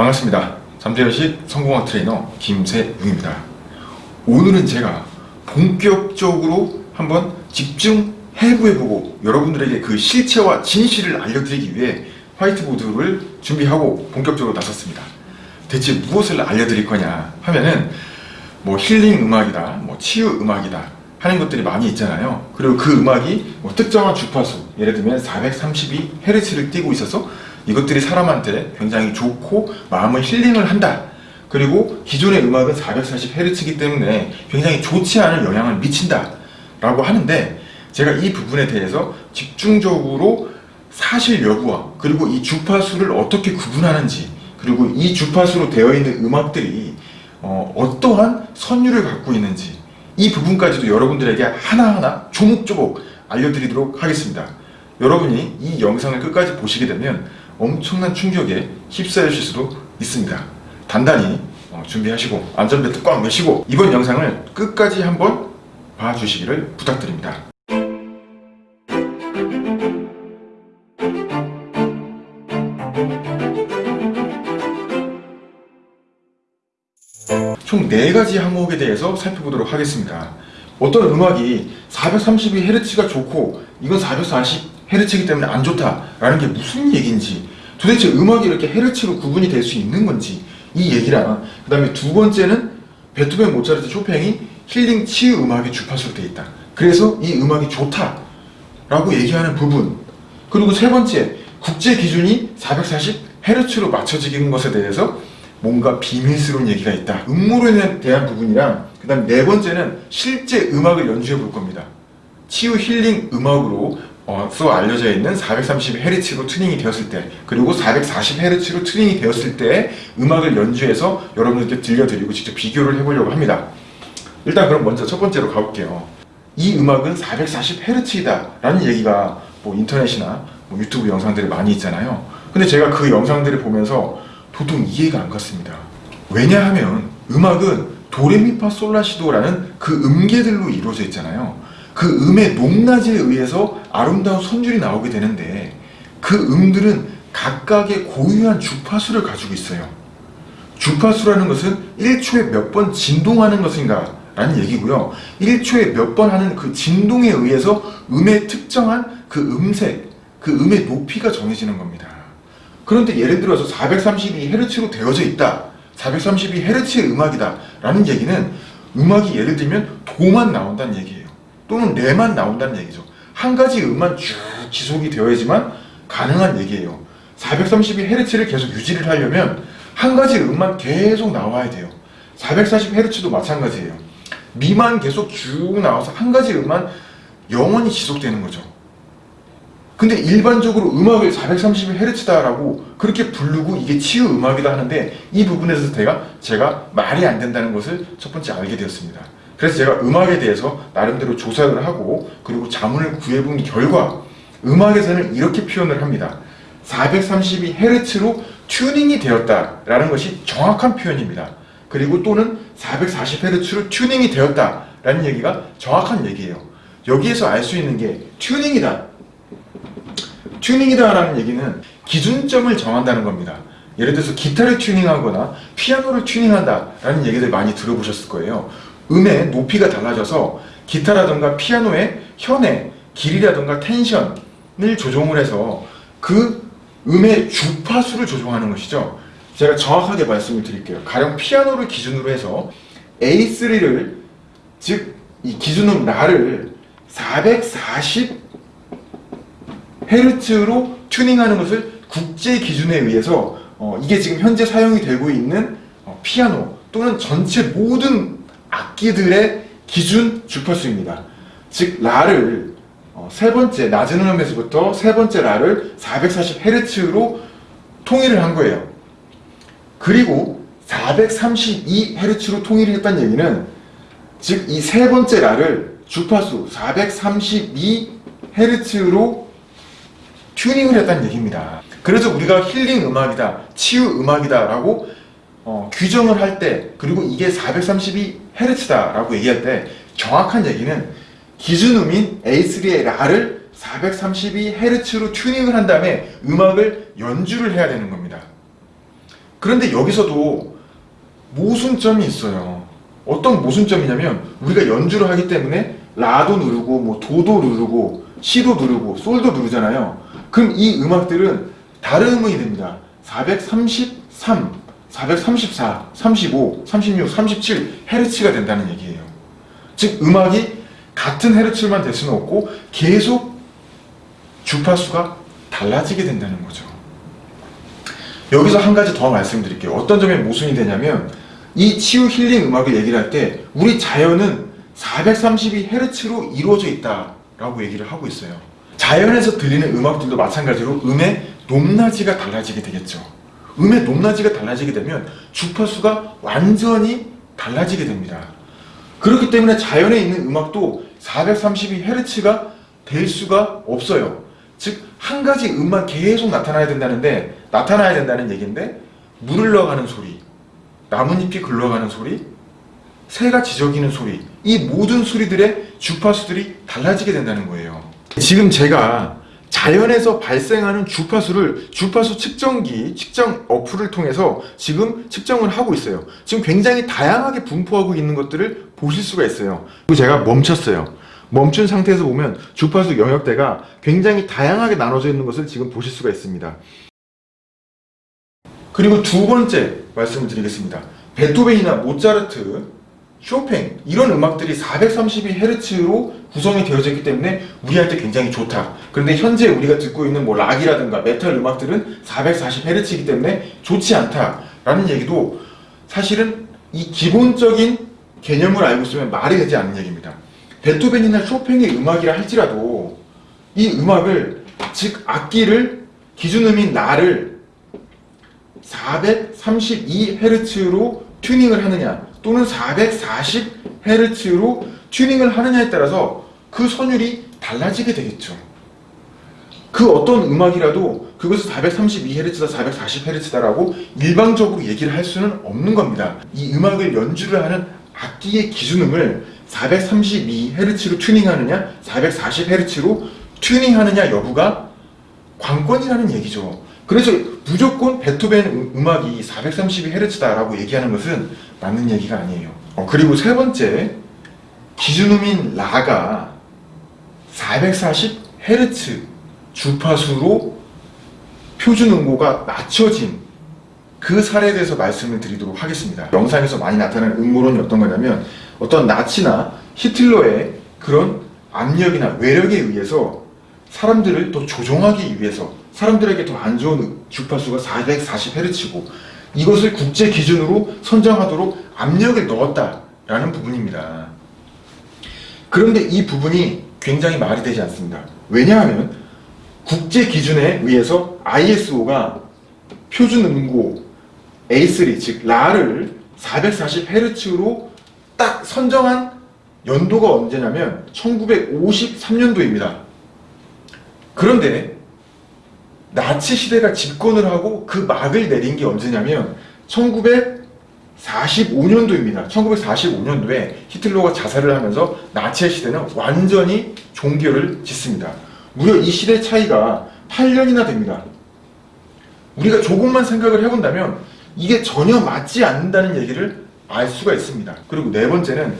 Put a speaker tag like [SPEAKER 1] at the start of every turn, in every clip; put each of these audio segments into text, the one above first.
[SPEAKER 1] 반갑습니다. 잠재의식 성공학 트레이너 김세웅입니다. 오늘은 제가 본격적으로 한번 집중 해부해보고 여러분들에게 그 실체와 진실을 알려드리기 위해 화이트보드를 준비하고 본격적으로 나섰습니다. 대체 무엇을 알려드릴 거냐 하면은 뭐 힐링 음악이다, 뭐 치유 음악이다 하는 것들이 많이 있잖아요. 그리고 그 음악이 뭐 특정한 주파수, 예를 들면 432Hz를 띄고 있어서 이것들이 사람한테 굉장히 좋고 마음을 힐링을 한다 그리고 기존의 음악은 440Hz이기 때문에 굉장히 좋지 않은 영향을 미친다 라고 하는데 제가 이 부분에 대해서 집중적으로 사실 여부와 그리고 이 주파수를 어떻게 구분하는지 그리고 이 주파수로 되어 있는 음악들이 어, 떠한 선율을 갖고 있는지 이 부분까지도 여러분들에게 하나하나 조목조목 알려드리도록 하겠습니다. 여러분이 이 영상을 끝까지 보시게 되면 엄청난 충격에 휩싸여질 수도 있습니다. 단단히 어, 준비하시고 안전벨트 꽉 매시고 이번 영상을 끝까지 한번 봐주시기를 부탁드립니다. 총 4가지 항목에 대해서 살펴보도록 하겠습니다. 어떤 음악이 432Hz가 좋고 이건 440 헤르츠기 때문에 안 좋다라는 게 무슨 얘기인지 도대체 음악이 이렇게 헤르츠로 구분이 될 수 있는 건지 이얘기랑그 다음에 두 번째는 베토벤, 모차르트, 쇼팽이 힐링 치유 음악의 주파수로 돼 있다 그래서 이 음악이 좋다 라고 얘기하는 부분 그리고 세 번째 국제 기준이 440Hz로 맞춰지는 것에 대해서 뭔가 비밀스러운 얘기가 있다 음모론에 대한 부분이랑 그 다음 네 번째는 실제 음악을 연주해 볼 겁니다 치유 힐링 음악으로 어, 수 알려져 있는 430Hz로 튜닝이 되었을 때 그리고 440Hz로 튜닝이 되었을 때 음악을 연주해서 여러분들께 들려드리고 직접 비교를 해보려고 합니다. 일단 그럼 먼저 첫 번째로 가볼게요. 이 음악은 440Hz이다 라는 얘기가 뭐 인터넷이나 뭐 유튜브 영상들이 많이 있잖아요. 근데 제가 그 영상들을 보면서 도통 이해가 안 갔습니다. 왜냐하면 음악은 도레미파 솔라시도라는 그 음계들로 이루어져 있잖아요. 그 음의 높낮에 의해서 아름다운 선율이 나오게 되는데 그 음들은 각각의 고유한 주파수를 가지고 있어요. 주파수라는 것은 1초에 몇 번 진동하는 것인가 라는 얘기고요. 1초에 몇 번 하는 그 진동에 의해서 음의 특정한 그 음색, 그 음의 높이가 정해지는 겁니다. 그런데 예를 들어서 432Hz로 되어져 있다. 432Hz의 음악이다 라는 얘기는 음악이 예를 들면 도만 나온다는 얘기예요. 또는 레만 나온다는 얘기죠. 한 가지 음만 쭉 지속이 되어야지만 가능한 얘기예요. 432Hz를 계속 유지를 하려면 한 가지 음만 계속 나와야 돼요. 440Hz도 마찬가지예요. 미만 계속 쭉 나와서 한 가지 음만 영원히 지속되는 거죠. 근데 일반적으로 음악을 430Hz다라고 그렇게 부르고 이게 치유 음악이다 하는데 이 부분에서 제가, 제가 말이 안 된다는 것을 첫 번째 알게 되었습니다. 그래서 제가 음악에 대해서 나름대로 조사를 하고 그리고 자문을 구해본 결과 음악에서는 이렇게 표현을 합니다. 432Hz로 튜닝이 되었다라는 것이 정확한 표현입니다. 그리고 또는 440Hz로 튜닝이 되었다라는 얘기가 정확한 얘기예요. 여기에서 알 수 있는 게 튜닝이다. 튜닝이다라는 얘기는 기준점을 정한다는 겁니다. 예를 들어서 기타를 튜닝하거나 피아노를 튜닝한다라는 얘기들 많이 들어보셨을 거예요. 음의 높이가 달라져서 기타라든가 피아노의 현의 길이라든가 텐션을 조정을 해서 그 음의 주파수를 조정하는 것이죠. 제가 정확하게 말씀을 드릴게요. 가령 피아노를 기준으로 해서 A3를 즉 이 기준음 라를 440Hz로 튜닝하는 것을 국제 기준에 의해서 어, 이게 지금 현재 사용이 되고 있는 어, 피아노 또는 전체 모든 악기들의 기준 주파수입니다. 즉 라를 어, 세 번째 낮은 음에서부터 세 번째 라를 440Hz로 통일을 한 거예요. 그리고 432Hz로 통일을 했다는 얘기는 즉 이 세 번째 라를 주파수 432Hz로 튜닝을 했다는 얘기입니다. 그래서 우리가 힐링 음악이다, 치유 음악이다 라고 어, 규정을 할 때 그리고 이게 432Hz다라고 얘기할 때 정확한 얘기는 기준음인 A3의 라를 432Hz로 튜닝을 한 다음에 음악을 연주를 해야 되는 겁니다. 그런데 여기서도 모순점이 있어요. 어떤 모순점이냐면 우리가 연주를 하기 때문에 라도 누르고 뭐 도도 누르고 시도 누르고 솔도 누르잖아요. 그럼 이 음악들은 다른 음이 됩니다. 433 434, 35, 36, 37 헤르츠가 된다는 얘기예요. 즉 음악이 같은 헤르츠만 될 수는 없고 계속 주파수가 달라지게 된다는 거죠. 여기서 한 가지 더 말씀드릴게요. 어떤 점에 모순이 되냐면 이 치유 힐링 음악을 얘기를 할때 우리 자연은 432헤르츠로 이루어져 있다라고 얘기를 하고 있어요. 자연에서 들리는 음악들도 마찬가지로 음의 높낮이가 달라지게 되겠죠. 음의 높낮이가 달라지게 되면 주파수가 완전히 달라지게 됩니다. 그렇기 때문에 자연에 있는 음악도 432Hz가 될 수가 없어요. 즉, 한 가지 음만 계속 나타나야 된다는데, 나타나야 된다는 얘기인데, 물을넣어가는 소리, 나뭇잎이 굴러가는 소리, 새가 지저귀는 소리, 이 모든 소리들의 주파수들이 달라지게 된다는 거예요. 지금 제가 자연에서 발생하는 주파수를 주파수 측정기, 측정 어플을 통해서 지금 측정을 하고 있어요. 지금 굉장히 다양하게 분포하고 있는 것들을 보실 수가 있어요. 그리고 제가 멈췄어요. 멈춘 상태에서 보면 주파수 영역대가 굉장히 다양하게 나눠져 있는 것을 지금 보실 수가 있습니다. 그리고 두 번째 말씀을 드리겠습니다. 베토벤이나 모차르트 쇼팽 이런 음악들이 432Hz로 구성이 되어졌기 때문에 우리한테 굉장히 좋다 그런데 현재 우리가 듣고 있는 뭐 락이라든가 메탈 음악들은 440Hz이기 때문에 좋지 않다 라는 얘기도 사실은 이 기본적인 개념을 알고 있으면 말이 되지 않는 얘기입니다 베토벤이나 쇼팽의 음악이라 할지라도 이 음악을 즉 악기를 기준음인 나를 432Hz로 튜닝을 하느냐 또는 440Hz로 튜닝을 하느냐에 따라서 그 선율이 달라지게 되겠죠. 그 어떤 음악이라도 그것이 432Hz다 440Hz다라고 일방적으로 얘기를 할 수는 없는 겁니다. 이 음악을 연주를 하는 악기의 기준음을 432Hz로 튜닝하느냐 440Hz로 튜닝하느냐 여부가 관건이라는 얘기죠. 그래서 무조건 베토벤 음, 음악이 432Hz다라고 얘기하는 것은 맞는 얘기가 아니에요. 어, 그리고 세 번째, 기준음인 라가 440Hz 주파수로 표준 음고가 낮춰진 그 사례에 대해서 말씀을 드리도록 하겠습니다. 영상에서 많이 나타나는 음모론이 어떤 거냐면 어떤 나치나 히틀러의 그런 압력이나 외력에 의해서 사람들을 또 조종하기 위해서 사람들에게 더 안 좋은 주파수가 440Hz고 이것을 국제 기준으로 선정하도록 압력을 넣었다라는 부분입니다. 그런데 이 부분이 굉장히 말이 되지 않습니다. 왜냐하면 국제 기준에 의해서 ISO가 표준 음고 A3 즉 라를 440Hz로 딱 선정한 연도가 언제냐면 1953년도입니다. 그런데 나치 시대가 집권을 하고 그 막을 내린 게 언제냐면 1945년도입니다. 1945년도에 히틀러가 자살을 하면서 나치 시대는 완전히 종결을 짓습니다. 무려 이 시대 차이가 8년이나 됩니다. 우리가 조금만 생각을 해본다면 이게 전혀 맞지 않는다는 얘기를 알 수가 있습니다. 그리고 네 번째는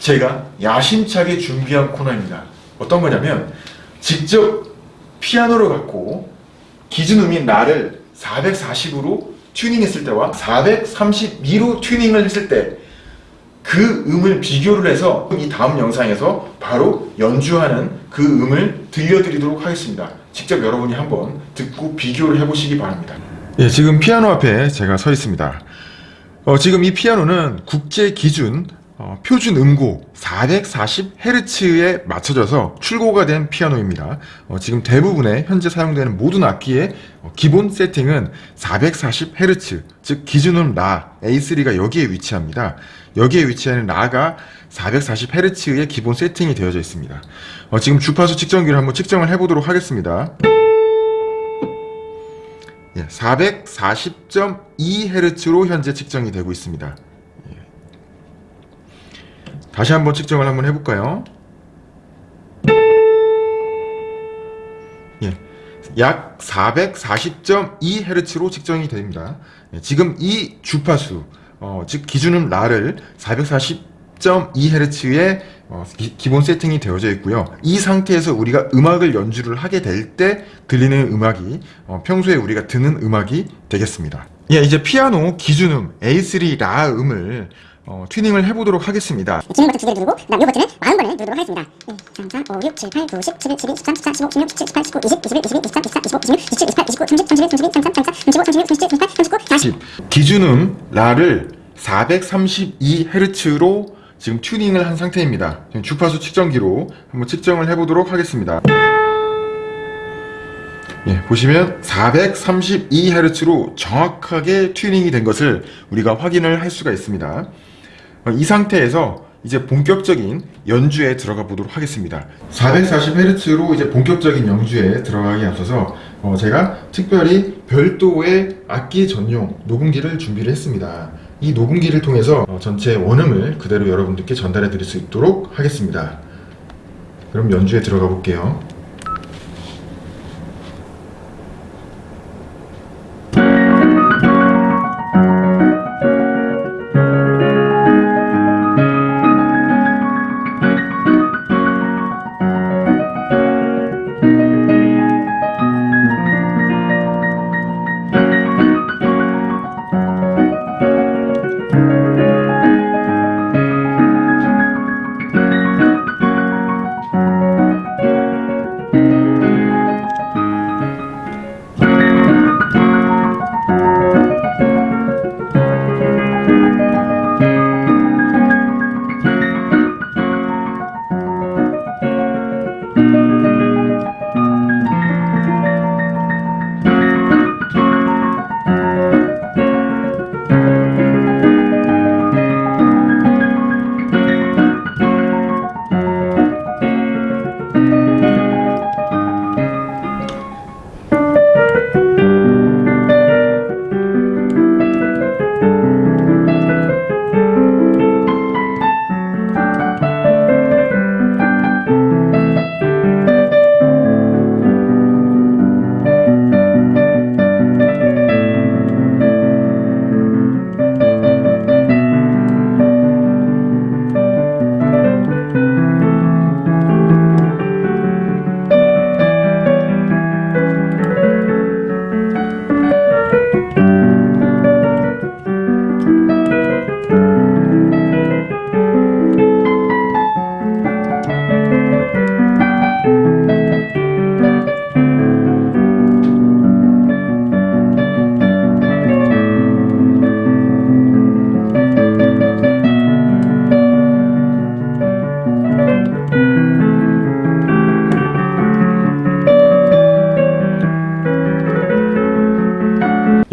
[SPEAKER 1] 제가 야심차게 준비한 코너입니다. 어떤 거냐면 직접 피아노를 갖고 기준음인 라를 440으로 튜닝했을 때와 432로 튜닝을 했을 때 그 음을 비교를 해서 이 다음 영상에서 바로 연주하는 그 음을 들려드리도록 하겠습니다. 직접 여러분이 한번 듣고 비교를 해보시기 바랍니다. 예, 지금 피아노 앞에 제가 서 있습니다. 어, 지금 이 피아노는 국제 기준 어, 표준 음고 440Hz에 맞춰져서 출고가 된 피아노입니다. 어, 지금 대부분의 현재 사용되는 모든 악기의 어, 기본 세팅은 440Hz, 즉 기준음 라 A3가 여기에 위치합니다. 여기에 위치하는 라가 440Hz의 기본 세팅이 되어져 있습니다. 어, 지금 주파수 측정기를 한번 측정을 해보도록 하겠습니다. 예, 440.2Hz로 현재 측정이 되고 있습니다. 다시 한번 측정을 한번 해볼까요? 예, 약 440.2Hz로 측정이 됩니다. 예, 지금 이 주파수, 어, 즉 기준음 라를 440.2Hz에 어, 기, 본 세팅이 되어져 있고요. 이 상태에서 우리가 음악을 연주를 하게 될 때 들리는 음악이 어, 평소에 우리가 듣는 음악이 되겠습니다. 예, 이제 피아노 기준음 A3 라 음을 어, 튜닝을 해보도록 하겠습니다 진행 버튼 두 개를 누르고 그다음 이 버튼을 40번을 누르도록 하겠습니다 1, 0 기준음 라를 432Hz로 지금 튜닝을 한 상태입니다 지금 주파수 측정기로 한번 측정을 해보도록 하겠습니다 예, 보시면 432Hz로 정확하게 튜닝이 된 것을 우리가 확인을 할 수가 있습니다 어, 이 상태에서 이제 본격적인 연주에 들어가 보도록 하겠습니다 440Hz로 이제 본격적인 연주에 들어가기 앞서서 어 제가 특별히 별도의 악기 전용 녹음기를 준비를 했습니다 이 녹음기를 통해서 어 전체 원음을 그대로 여러분들께 전달해 드릴 수 있도록 하겠습니다 그럼 연주에 들어가 볼게요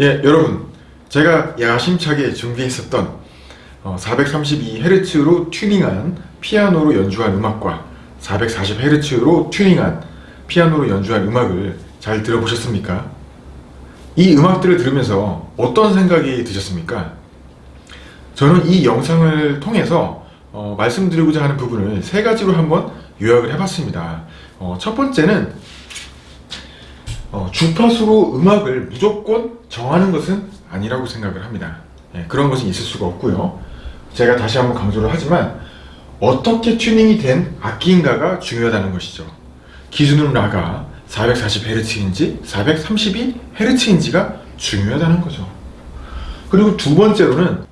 [SPEAKER 1] 예, 여러분 제가 야심차게 준비했었던 432Hz로 어, 튜닝한 피아노로 연주한 음악과 440Hz로 튜닝한 피아노로 연주한 음악을 잘 들어보셨습니까? 이 음악들을 들으면서 어떤 생각이 드셨습니까? 저는 이 영상을 통해서 어, 말씀드리고자 하는 부분을 세 가지로 한번 요약을 해봤습니다. 어, 첫 번째는 어, 주파수로 음악을 무조건 정하는 것은 아니라고 생각을 합니다. 예, 그런 것은 있을 수가 없고요. 제가 다시 한번 강조를 하지만 어떻게 튜닝이 된 악기인가가 중요하다는 것이죠. 기준음 라가 440Hz인지 432Hz인지가 중요하다는 거죠. 그리고 두 번째로는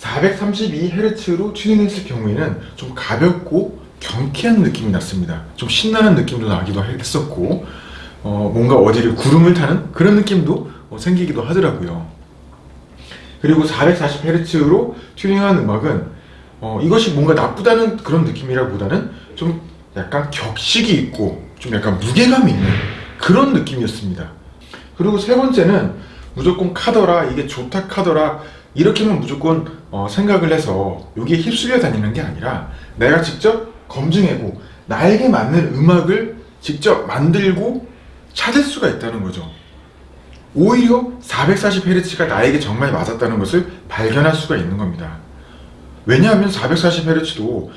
[SPEAKER 1] 432Hz로 튜닝했을 경우에는 좀 가볍고 경쾌한 느낌이 났습니다. 좀 신나는 느낌도 나기도 했었고 어, 뭔가 어디를 구름을 타는 그런 느낌도 어, 생기기도 하더라고요. 그리고 440Hz로 튜닝한 음악은 어, 이것이 뭔가 나쁘다는 그런 느낌이라기보다는 좀 약간 격식이 있고 좀 약간 무게감이 있는 그런 느낌이었습니다. 그리고 세 번째는 무조건 카더라 이게 좋다 카더라 이렇게만 무조건 어, 생각을 해서 여기에 휩쓸려 다니는 게 아니라 내가 직접 검증하고 나에게 맞는 음악을 직접 만들고 찾을 수가 있다는 거죠. 오히려 440Hz가 나에게 정말 맞았다는 것을 발견할 수가 있는 겁니다. 왜냐하면 440Hz도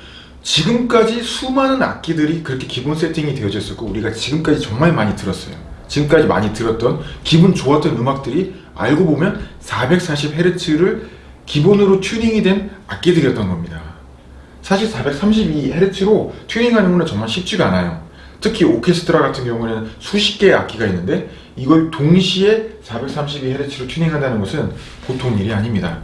[SPEAKER 1] 지금까지 수많은 악기들이 그렇게 기본 세팅이 되어졌었고 우리가 지금까지 정말 많이 들었어요. 지금까지 많이 들었던 기분 좋았던 음악들이 알고 보면 440Hz를 기본으로 튜닝이 된 악기들이었던 겁니다. 사실 432Hz로 튜닝하는 건 정말 쉽지가 않아요. 특히 오케스트라 같은 경우는 에 수십 개의 악기가 있는데 이걸 동시에 432Hz로 튜닝한다는 것은 보통 일이 아닙니다.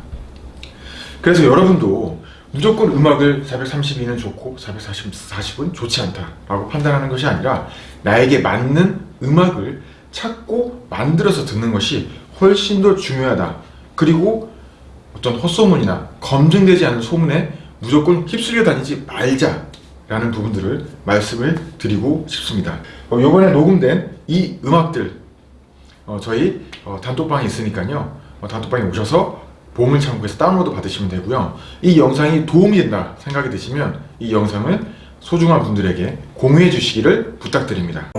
[SPEAKER 1] 그래서 여러분도 무조건 음악을 432는 좋고 440은 좋지 않다 라고 판단하는 것이 아니라 나에게 맞는 음악을 찾고 만들어서 듣는 것이 훨씬 더 중요하다 그리고 어떤 헛소문이나 검증되지 않은 소문에 무조건 휩쓸려 다니지 말자 라는 부분들을 말씀을 드리고 싶습니다 어, 요번에 녹음된 이 음악들 어, 저희 어, 단톡방에 있으니까요 어, 단톡방에 오셔서 보물창고에서 다운로드 받으시면 되고요 이 영상이 도움이 된다 생각이 드시면 이 영상을 소중한 분들에게 공유해 주시기를 부탁드립니다